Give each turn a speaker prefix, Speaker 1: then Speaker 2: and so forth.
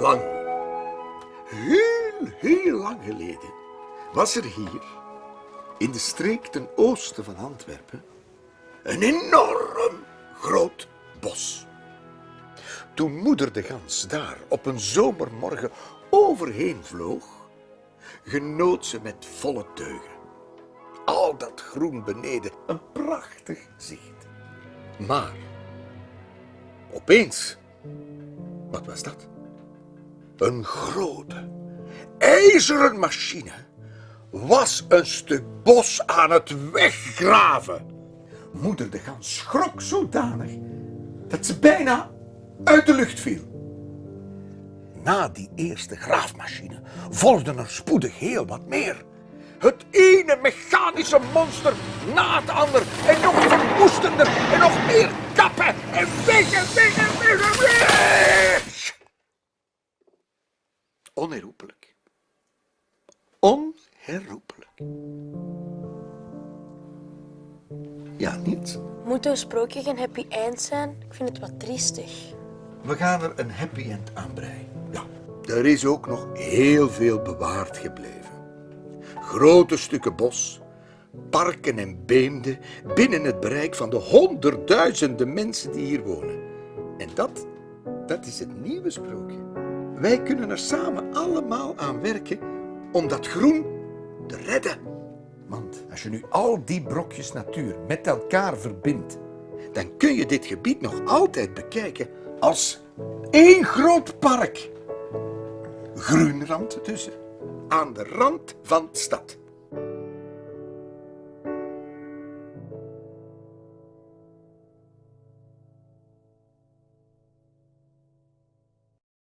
Speaker 1: Lang, heel, heel lang geleden, was er hier, in de streek ten oosten van Antwerpen, een enorm groot bos. Toen moeder de gans daar op een zomermorgen overheen vloog, genoot ze met volle teugen. Al dat groen beneden, een prachtig zicht. Maar, opeens, wat was dat? Een grote, ijzeren machine was een stuk bos aan het weggraven. Moeder de gans schrok zodanig dat ze bijna uit de lucht viel. Na die eerste graafmachine volgden er spoedig heel wat meer. Het ene mechanische monster na het ander en nog verwoestender en nog meer kappen en weg en weg en weg en weg. Onherroepelijk. Onherroepelijk. Ja, niet?
Speaker 2: Moet een sprookje geen happy end zijn? Ik vind het wat triestig.
Speaker 1: We gaan er een happy end aan breien. Ja, er is ook nog heel veel bewaard gebleven. Grote stukken bos, parken en beemden binnen het bereik van de honderdduizenden mensen die hier wonen. En dat, dat is het nieuwe sprookje. Wij kunnen er samen allemaal aan werken om dat groen te redden. Want als je nu al die brokjes natuur met elkaar verbindt, dan kun je dit gebied nog altijd bekijken als één groot park. Groenrand tussen, aan de rand van stad.